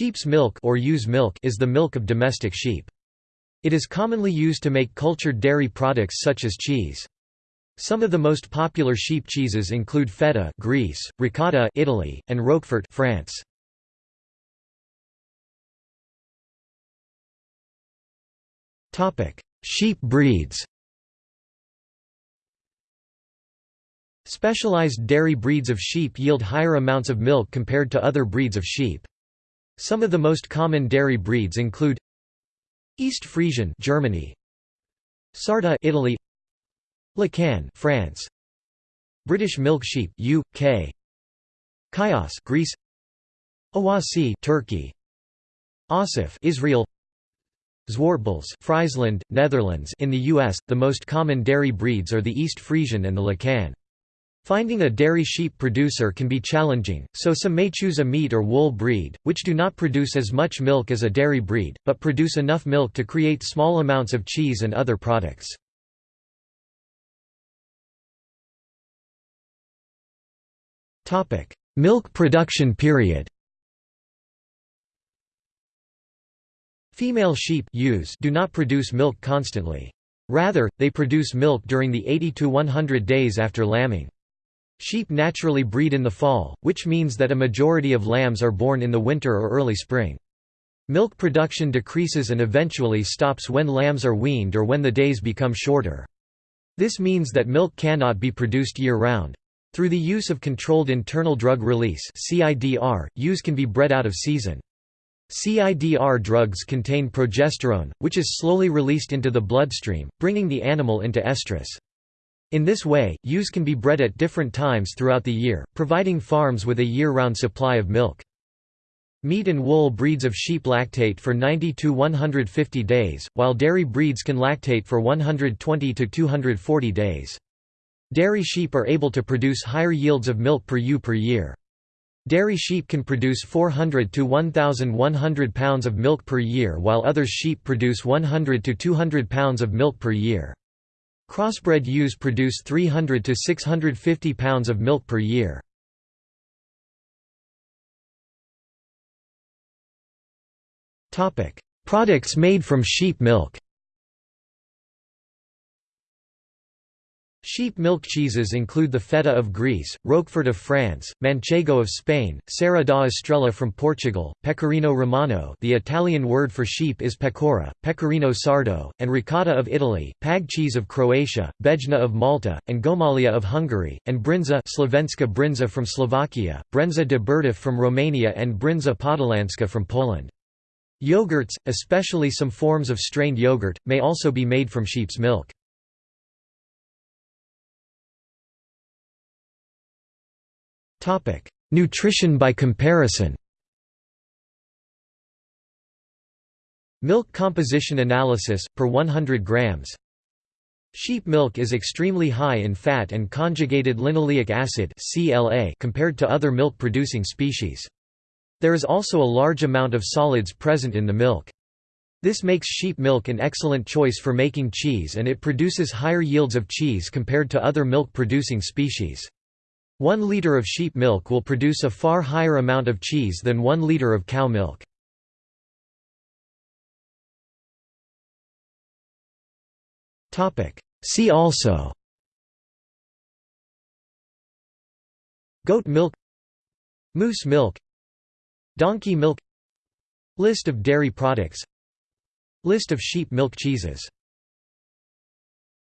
Sheep's milk or ewe's milk is the milk of domestic sheep. It is commonly used to make cultured dairy products such as cheese. Some of the most popular sheep cheeses include feta Greece, ricotta Italy, and roquefort France. Topic: Sheep breeds. Specialized dairy breeds of sheep yield higher amounts of milk compared to other breeds of sheep. Some of the most common dairy breeds include East Friesian Germany Sarda Italy Lacaune France British milk sheep UK Chios Greece Awassi Turkey Assaf Israel Zwartbles Friesland Netherlands. In the US the most common dairy breeds are the East Friesian and the Lacaune Finding a dairy sheep producer can be challenging, so some may choose a meat or wool breed, which do not produce as much milk as a dairy breed, but produce enough milk to create small amounts of cheese and other products. Milk production period Female sheep do not produce milk constantly. Rather, they produce milk during the 80 to 100 days after lambing. Sheep naturally breed in the fall, which means that a majority of lambs are born in the winter or early spring. Milk production decreases and eventually stops when lambs are weaned or when the days become shorter. This means that milk cannot be produced year-round. Through the use of controlled internal drug release (CIDR), ewes can be bred out of season. CIDR drugs contain progesterone, which is slowly released into the bloodstream, bringing the animal into estrus. In this way, ewes can be bred at different times throughout the year, providing farms with a year-round supply of milk. Meat and wool breeds of sheep lactate for 90 to 150 days, while dairy breeds can lactate for 120 to 240 days. Dairy sheep are able to produce higher yields of milk per ewe per year. Dairy sheep can produce 400 to 1,100 pounds of milk per year while other sheep produce 100 to 200 pounds of milk per year. Crossbred ewes produce 300 to 650 pounds of milk per year. Products made from sheep milk Sheep milk cheeses include the feta of Greece, Roquefort of France, Manchego of Spain, Serra da Estrela from Portugal, Pecorino Romano the Italian word for sheep is pecora, Pecorino sardo, and ricotta of Italy, Pag cheese of Croatia, Bejna of Malta, and Gomolya of Hungary, and Brinza Slovenska Brinza from Slovakia, Brânză de burduf from Romania and Brinza Podhalańska from Poland. Yogurts, especially some forms of strained yogurt, may also be made from sheep's milk. Nutrition by comparison Milk composition analysis, per 100 grams Sheep milk is extremely high in fat and conjugated linoleic acid compared to other milk-producing species. There is also a large amount of solids present in the milk. This makes sheep milk an excellent choice for making cheese and it produces higher yields of cheese compared to other milk-producing species. One liter of sheep milk will produce a far higher amount of cheese than one liter of cow milk. See also. Goat milk. Moose milk. Donkey milk. List of dairy products. List of sheep milk cheeses